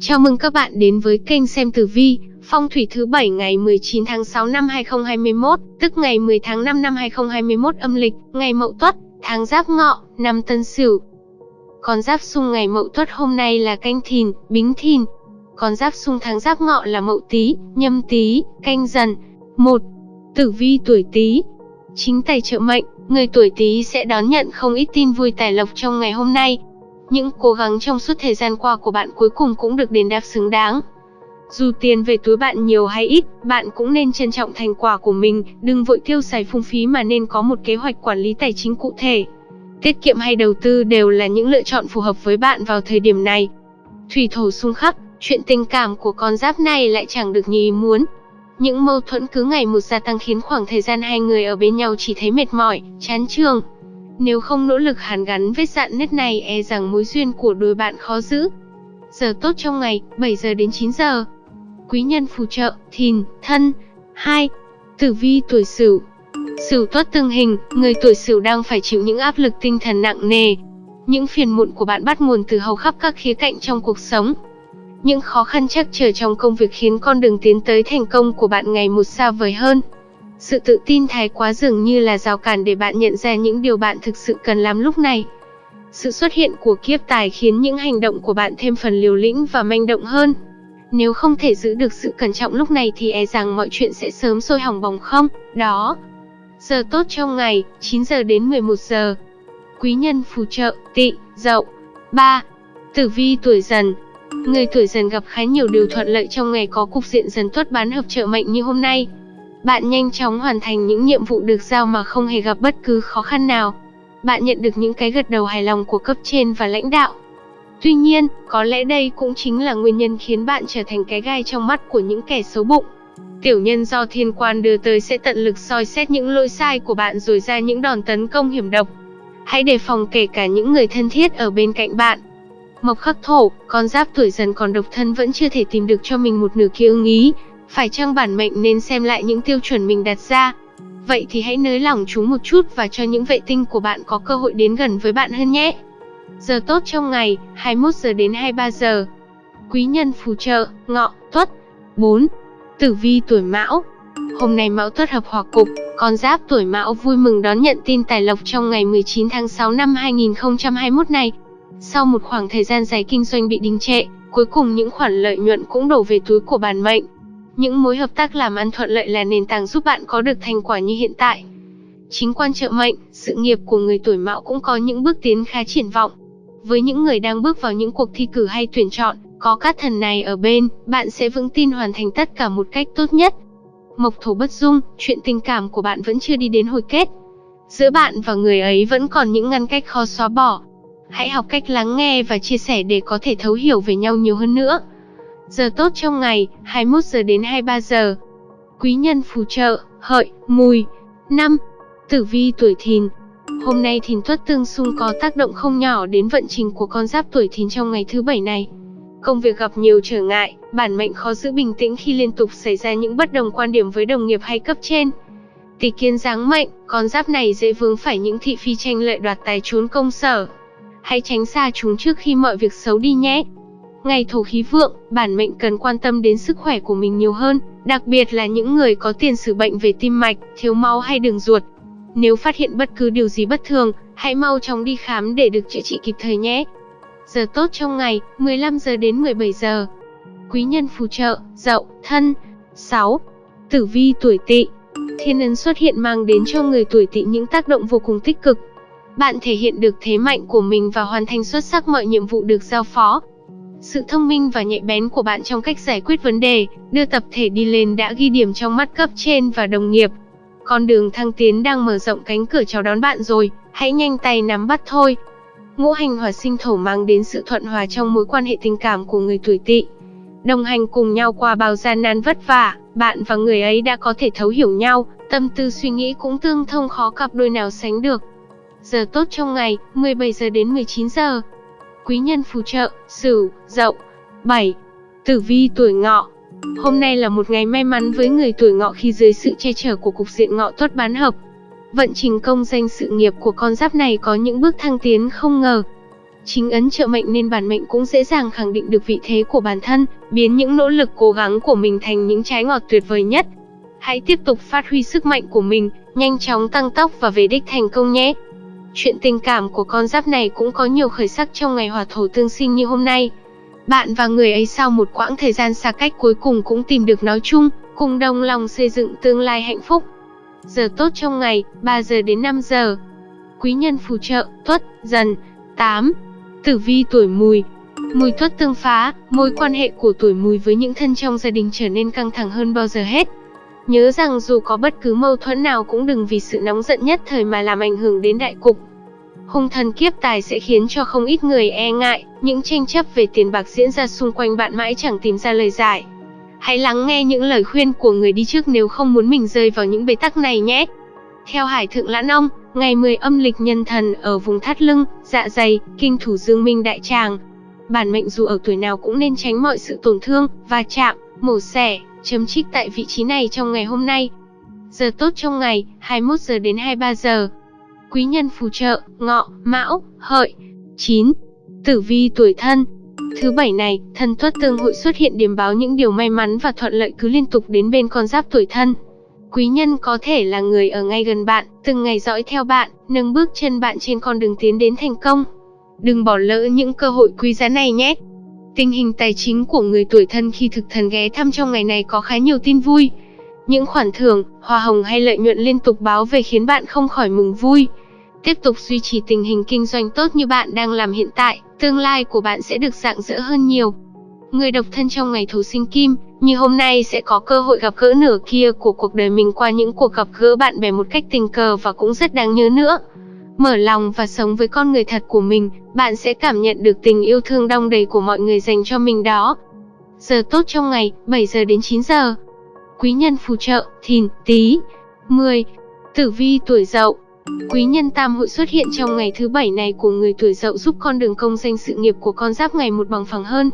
Chào mừng các bạn đến với kênh xem tử vi, phong thủy thứ bảy ngày 19 tháng 6 năm 2021, tức ngày 10 tháng 5 năm 2021 âm lịch, ngày Mậu Tuất, tháng Giáp Ngọ, năm Tân Sửu. Con giáp xung ngày Mậu Tuất hôm nay là Canh Thìn, Bính Thìn. Con giáp xung tháng Giáp Ngọ là Mậu Tý, Nhâm Tý, Canh Dần. 1. Tử vi tuổi Tý. Chính tài trợ mệnh, người tuổi Tý sẽ đón nhận không ít tin vui tài lộc trong ngày hôm nay, những cố gắng trong suốt thời gian qua của bạn cuối cùng cũng được đền đáp xứng đáng. Dù tiền về túi bạn nhiều hay ít, bạn cũng nên trân trọng thành quả của mình, đừng vội tiêu xài phung phí mà nên có một kế hoạch quản lý tài chính cụ thể. Tiết kiệm hay đầu tư đều là những lựa chọn phù hợp với bạn vào thời điểm này. Thủy thổ xung khắc, chuyện tình cảm của con giáp này lại chẳng được như ý muốn. Những mâu thuẫn cứ ngày một gia tăng khiến khoảng thời gian hai người ở bên nhau chỉ thấy mệt mỏi, chán trường. Nếu không nỗ lực hàn gắn vết dạn nứt này e rằng mối duyên của đôi bạn khó giữ. Giờ tốt trong ngày, 7 giờ đến 9 giờ. Quý nhân phù trợ, thìn, thân. 2. Tử vi tuổi sửu Sửu tuất tương hình, người tuổi sửu đang phải chịu những áp lực tinh thần nặng nề. Những phiền muộn của bạn bắt nguồn từ hầu khắp các khía cạnh trong cuộc sống. Những khó khăn chắc trở trong công việc khiến con đường tiến tới thành công của bạn ngày một xa vời hơn. Sự tự tin thái quá dường như là rào cản để bạn nhận ra những điều bạn thực sự cần làm lúc này. Sự xuất hiện của kiếp tài khiến những hành động của bạn thêm phần liều lĩnh và manh động hơn. Nếu không thể giữ được sự cẩn trọng lúc này thì e rằng mọi chuyện sẽ sớm sôi hỏng bỏng không, đó. Giờ tốt trong ngày, 9 giờ đến 11 giờ. Quý nhân phù trợ, tị, dậu. 3. Tử vi tuổi dần, Người tuổi dần gặp khá nhiều điều thuận lợi trong ngày có cục diện dần tuất bán hợp trợ mệnh như hôm nay. Bạn nhanh chóng hoàn thành những nhiệm vụ được giao mà không hề gặp bất cứ khó khăn nào. Bạn nhận được những cái gật đầu hài lòng của cấp trên và lãnh đạo. Tuy nhiên, có lẽ đây cũng chính là nguyên nhân khiến bạn trở thành cái gai trong mắt của những kẻ xấu bụng. Tiểu nhân do thiên quan đưa tới sẽ tận lực soi xét những lỗi sai của bạn rồi ra những đòn tấn công hiểm độc. Hãy đề phòng kể cả những người thân thiết ở bên cạnh bạn. Mộc khắc thổ, con giáp tuổi dần còn độc thân vẫn chưa thể tìm được cho mình một nửa kia ưng ý, phải chăng bản mệnh nên xem lại những tiêu chuẩn mình đặt ra? Vậy thì hãy nới lỏng chúng một chút và cho những vệ tinh của bạn có cơ hội đến gần với bạn hơn nhé. Giờ tốt trong ngày, 21 giờ đến 23 giờ. Quý nhân phù trợ, ngọ, tuất. 4. Tử vi tuổi mão. Hôm nay mão tuất hợp hòa cục, con giáp tuổi mão vui mừng đón nhận tin tài lộc trong ngày 19 tháng 6 năm 2021 này. Sau một khoảng thời gian dài kinh doanh bị đình trệ, cuối cùng những khoản lợi nhuận cũng đổ về túi của bản mệnh. Những mối hợp tác làm ăn thuận lợi là nền tảng giúp bạn có được thành quả như hiện tại. Chính quan trợ mệnh, sự nghiệp của người tuổi mão cũng có những bước tiến khá triển vọng. Với những người đang bước vào những cuộc thi cử hay tuyển chọn, có các thần này ở bên, bạn sẽ vững tin hoàn thành tất cả một cách tốt nhất. Mộc thổ bất dung, chuyện tình cảm của bạn vẫn chưa đi đến hồi kết. Giữa bạn và người ấy vẫn còn những ngăn cách khó xóa bỏ. Hãy học cách lắng nghe và chia sẻ để có thể thấu hiểu về nhau nhiều hơn nữa. Giờ tốt trong ngày, 21 giờ đến 23 giờ. Quý nhân phù trợ, hợi, mùi. 5. Tử vi tuổi thìn. Hôm nay thìn tuất tương xung có tác động không nhỏ đến vận trình của con giáp tuổi thìn trong ngày thứ bảy này. Công việc gặp nhiều trở ngại, bản mệnh khó giữ bình tĩnh khi liên tục xảy ra những bất đồng quan điểm với đồng nghiệp hay cấp trên. Tỷ kiến dáng mệnh, con giáp này dễ vướng phải những thị phi tranh lợi đoạt tài trốn công sở. Hãy tránh xa chúng trước khi mọi việc xấu đi nhé. Ngày thổ khí vượng, bản mệnh cần quan tâm đến sức khỏe của mình nhiều hơn, đặc biệt là những người có tiền sử bệnh về tim mạch, thiếu máu hay đường ruột. Nếu phát hiện bất cứ điều gì bất thường, hãy mau chóng đi khám để được chữa trị kịp thời nhé. Giờ tốt trong ngày, 15 giờ đến 17 giờ. Quý nhân phù trợ, dậu, thân. 6. Tử vi tuổi tỵ. Thiên ấn xuất hiện mang đến cho người tuổi tỵ những tác động vô cùng tích cực. Bạn thể hiện được thế mạnh của mình và hoàn thành xuất sắc mọi nhiệm vụ được giao phó. Sự thông minh và nhạy bén của bạn trong cách giải quyết vấn đề, đưa tập thể đi lên đã ghi điểm trong mắt cấp trên và đồng nghiệp. Con đường thăng tiến đang mở rộng cánh cửa chào đón bạn rồi, hãy nhanh tay nắm bắt thôi. Ngũ hành hỏa sinh thổ mang đến sự thuận hòa trong mối quan hệ tình cảm của người tuổi tỵ. Đồng hành cùng nhau qua bao gian nan vất vả, bạn và người ấy đã có thể thấu hiểu nhau, tâm tư suy nghĩ cũng tương thông khó cặp đôi nào sánh được. Giờ tốt trong ngày, 17 giờ đến 19 giờ quý nhân phù trợ, Sửu, Dậu. 7. Tử vi tuổi Ngọ. Hôm nay là một ngày may mắn với người tuổi Ngọ khi dưới sự che chở của cục diện Ngọ tốt bán hợp. Vận trình công danh sự nghiệp của con giáp này có những bước thăng tiến không ngờ. chính ấn trợ mệnh nên bản mệnh cũng dễ dàng khẳng định được vị thế của bản thân, biến những nỗ lực cố gắng của mình thành những trái ngọt tuyệt vời nhất. Hãy tiếp tục phát huy sức mạnh của mình, nhanh chóng tăng tốc và về đích thành công nhé. Chuyện tình cảm của con giáp này cũng có nhiều khởi sắc trong ngày hỏa thổ tương sinh như hôm nay. Bạn và người ấy sau một quãng thời gian xa cách cuối cùng cũng tìm được nói chung, cùng đồng lòng xây dựng tương lai hạnh phúc. Giờ tốt trong ngày, 3 giờ đến 5 giờ. Quý nhân phù trợ, tuất, dần. 8. Tử vi tuổi mùi Mùi tuất tương phá, mối quan hệ của tuổi mùi với những thân trong gia đình trở nên căng thẳng hơn bao giờ hết. Nhớ rằng dù có bất cứ mâu thuẫn nào cũng đừng vì sự nóng giận nhất thời mà làm ảnh hưởng đến đại cục. Hung thần kiếp tài sẽ khiến cho không ít người e ngại, những tranh chấp về tiền bạc diễn ra xung quanh bạn mãi chẳng tìm ra lời giải. Hãy lắng nghe những lời khuyên của người đi trước nếu không muốn mình rơi vào những bế tắc này nhé. Theo Hải Thượng Lãn Ông, ngày 10 âm lịch nhân thần ở vùng thắt lưng, dạ dày, kinh thủ dương minh đại tràng. Bản mệnh dù ở tuổi nào cũng nên tránh mọi sự tổn thương, va chạm, mổ xẻ, chấm trích tại vị trí này trong ngày hôm nay. Giờ tốt trong ngày, 21 giờ đến 23 giờ. Quý nhân phù trợ, ngọ, mão, hợi. 9. Tử vi tuổi thân, Thứ bảy này, thần tuất tương hội xuất hiện điểm báo những điều may mắn và thuận lợi cứ liên tục đến bên con giáp tuổi thân. Quý nhân có thể là người ở ngay gần bạn, từng ngày dõi theo bạn, nâng bước chân bạn trên con đường tiến đến thành công. Đừng bỏ lỡ những cơ hội quý giá này nhé. Tình hình tài chính của người tuổi thân khi thực thần ghé thăm trong ngày này có khá nhiều tin vui. Những khoản thưởng, hoa hồng hay lợi nhuận liên tục báo về khiến bạn không khỏi mừng vui. Tiếp tục duy trì tình hình kinh doanh tốt như bạn đang làm hiện tại, tương lai của bạn sẽ được rạng rỡ hơn nhiều. Người độc thân trong ngày thổ sinh kim, như hôm nay sẽ có cơ hội gặp gỡ nửa kia của cuộc đời mình qua những cuộc gặp gỡ bạn bè một cách tình cờ và cũng rất đáng nhớ nữa. Mở lòng và sống với con người thật của mình, bạn sẽ cảm nhận được tình yêu thương đong đầy của mọi người dành cho mình đó. Giờ tốt trong ngày, 7 giờ đến 9 giờ. Quý nhân phù trợ, thìn, Tý, 10. Tử vi tuổi dậu Quý nhân tam hội xuất hiện trong ngày thứ bảy này của người tuổi dậu giúp con đường công danh sự nghiệp của con giáp ngày một bằng phẳng hơn.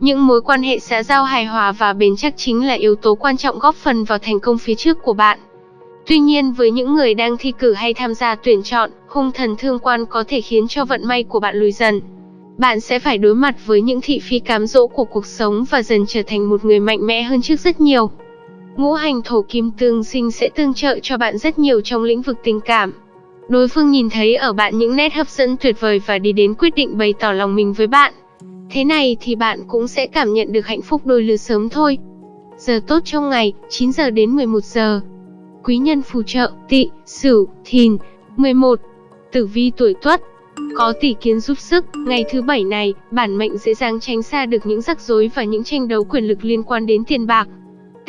Những mối quan hệ xã giao hài hòa và bền chắc chính là yếu tố quan trọng góp phần vào thành công phía trước của bạn. Tuy nhiên với những người đang thi cử hay tham gia tuyển chọn, hung thần thương quan có thể khiến cho vận may của bạn lùi dần. Bạn sẽ phải đối mặt với những thị phi cám dỗ của cuộc sống và dần trở thành một người mạnh mẽ hơn trước rất nhiều. Ngũ hành thổ kim tương sinh sẽ tương trợ cho bạn rất nhiều trong lĩnh vực tình cảm. Đối phương nhìn thấy ở bạn những nét hấp dẫn tuyệt vời và đi đến quyết định bày tỏ lòng mình với bạn. Thế này thì bạn cũng sẽ cảm nhận được hạnh phúc đôi lứa sớm thôi. Giờ tốt trong ngày, 9 giờ đến 11 giờ. Quý nhân phù trợ, tị, sửu, thìn. 11. Tử vi tuổi tuất, có tỷ kiến giúp sức, ngày thứ bảy này, bản mệnh dễ dàng tránh xa được những rắc rối và những tranh đấu quyền lực liên quan đến tiền bạc.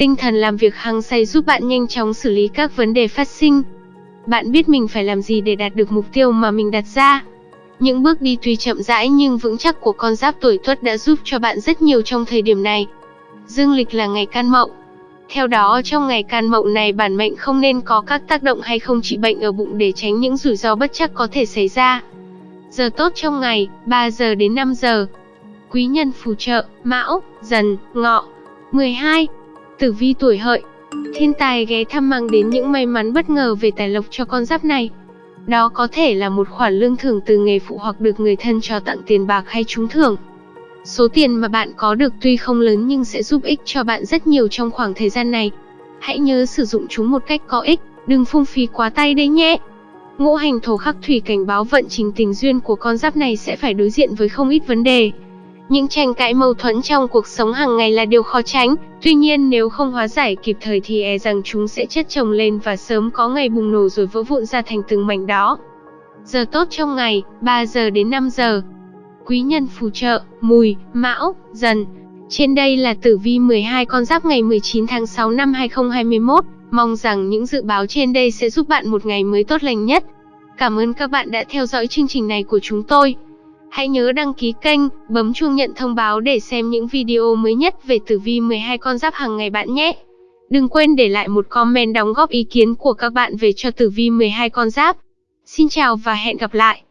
Tinh thần làm việc hăng say giúp bạn nhanh chóng xử lý các vấn đề phát sinh. Bạn biết mình phải làm gì để đạt được mục tiêu mà mình đặt ra. Những bước đi tuy chậm rãi nhưng vững chắc của con giáp tuổi tuất đã giúp cho bạn rất nhiều trong thời điểm này. Dương lịch là ngày can mậu. Theo đó trong ngày can mậu này bản mệnh không nên có các tác động hay không trị bệnh ở bụng để tránh những rủi ro bất chắc có thể xảy ra. Giờ tốt trong ngày, 3 giờ đến 5 giờ. Quý nhân phù trợ, mão, dần, ngọ. 12. Tử vi tuổi hợi, Thiên tài ghé thăm mang đến những may mắn bất ngờ về tài lộc cho con giáp này. Đó có thể là một khoản lương thưởng từ nghề phụ hoặc được người thân cho tặng tiền bạc hay trúng thưởng. Số tiền mà bạn có được tuy không lớn nhưng sẽ giúp ích cho bạn rất nhiều trong khoảng thời gian này. Hãy nhớ sử dụng chúng một cách có ích, đừng phung phí quá tay đấy nhé. Ngũ hành thổ khắc thủy cảnh báo vận trình tình duyên của con giáp này sẽ phải đối diện với không ít vấn đề. Những tranh cãi mâu thuẫn trong cuộc sống hàng ngày là điều khó tránh, tuy nhiên nếu không hóa giải kịp thời thì e rằng chúng sẽ chất chồng lên và sớm có ngày bùng nổ rồi vỡ vụn ra thành từng mảnh đó. Giờ tốt trong ngày, 3 giờ đến 5 giờ. Quý nhân phù trợ, mùi, mão, dần. Trên đây là tử vi 12 con giáp ngày 19 tháng 6 năm 2021. Mong rằng những dự báo trên đây sẽ giúp bạn một ngày mới tốt lành nhất. Cảm ơn các bạn đã theo dõi chương trình này của chúng tôi. Hãy nhớ đăng ký kênh, bấm chuông nhận thông báo để xem những video mới nhất về tử vi 12 con giáp hàng ngày bạn nhé. Đừng quên để lại một comment đóng góp ý kiến của các bạn về cho tử vi 12 con giáp. Xin chào và hẹn gặp lại.